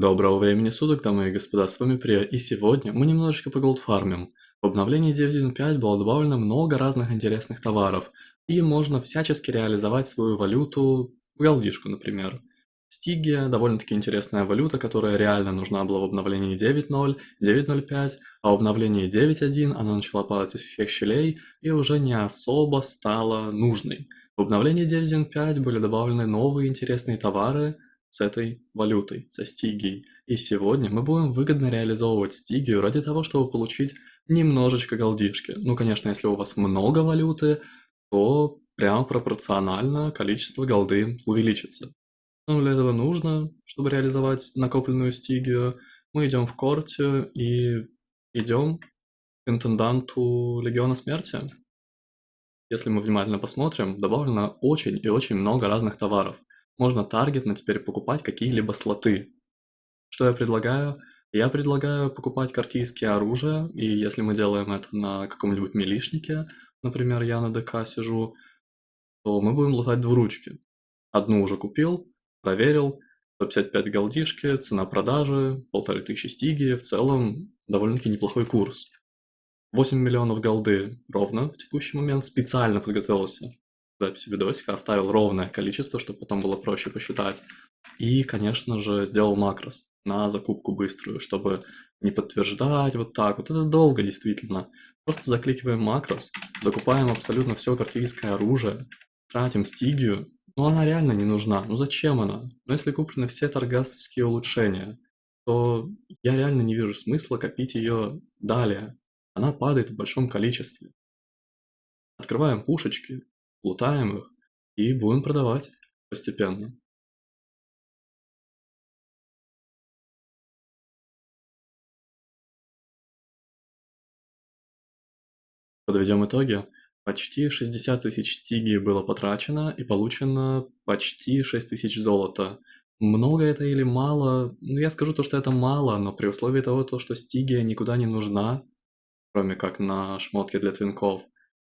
Доброго времени суток, дамы и господа, с вами Прия, и сегодня мы немножечко поголдфармим. В обновлении 9.1.5 было добавлено много разных интересных товаров, и можно всячески реализовать свою валюту, голдишку, например. Стигия – довольно-таки интересная валюта, которая реально нужна была в обновлении 9.0, 9.05, а в обновлении 9.1 она начала падать из всех щелей и уже не особо стала нужной. В обновлении 9.1.5 были добавлены новые интересные товары – с этой валютой, со стигией. И сегодня мы будем выгодно реализовывать стигию ради того, чтобы получить немножечко голдишки. Ну, конечно, если у вас много валюты, то прямо пропорционально количество голды увеличится. Но для этого нужно, чтобы реализовать накопленную стигию, мы идем в корте и идем к интенданту Легиона Смерти. Если мы внимательно посмотрим, добавлено очень и очень много разных товаров можно таргетно теперь покупать какие-либо слоты. Что я предлагаю? Я предлагаю покупать картийские оружия, и если мы делаем это на каком-нибудь милишнике, например, я на ДК сижу, то мы будем лутать двуручки. Одну уже купил, проверил, 155 голдишки, цена продажи, полторы тысячи стиги, в целом довольно-таки неплохой курс. 8 миллионов голды ровно в текущий момент, специально подготовился записи видосика, оставил ровное количество, чтобы потом было проще посчитать. И, конечно же, сделал макрос на закупку быструю, чтобы не подтверждать вот так. Вот это долго действительно. Просто закликиваем макрос, закупаем абсолютно все картильское оружие, тратим стигию. Но она реально не нужна. Ну зачем она? Но если куплены все торгасовские улучшения, то я реально не вижу смысла копить ее далее. Она падает в большом количестве. Открываем пушечки, лутаем их и будем продавать постепенно. Подведем итоги. Почти 60 тысяч стиги было потрачено и получено почти 6 тысяч золота. Много это или мало? Ну, я скажу то, что это мало, но при условии того, то, что стигия никуда не нужна, кроме как на шмотке для твинков,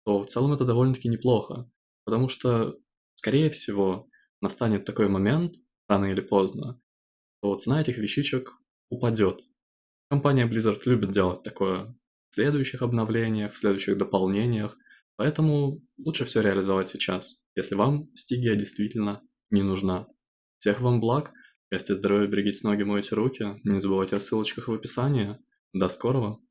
то в целом это довольно-таки неплохо. Потому что, скорее всего, настанет такой момент, рано или поздно, что цена этих вещичек упадет. Компания Blizzard любит делать такое в следующих обновлениях, в следующих дополнениях, поэтому лучше все реализовать сейчас, если вам стигия действительно не нужна. Всех вам благ, счастья, здоровья, берегите ноги, мойте руки, не забывайте о ссылочках в описании. До скорого!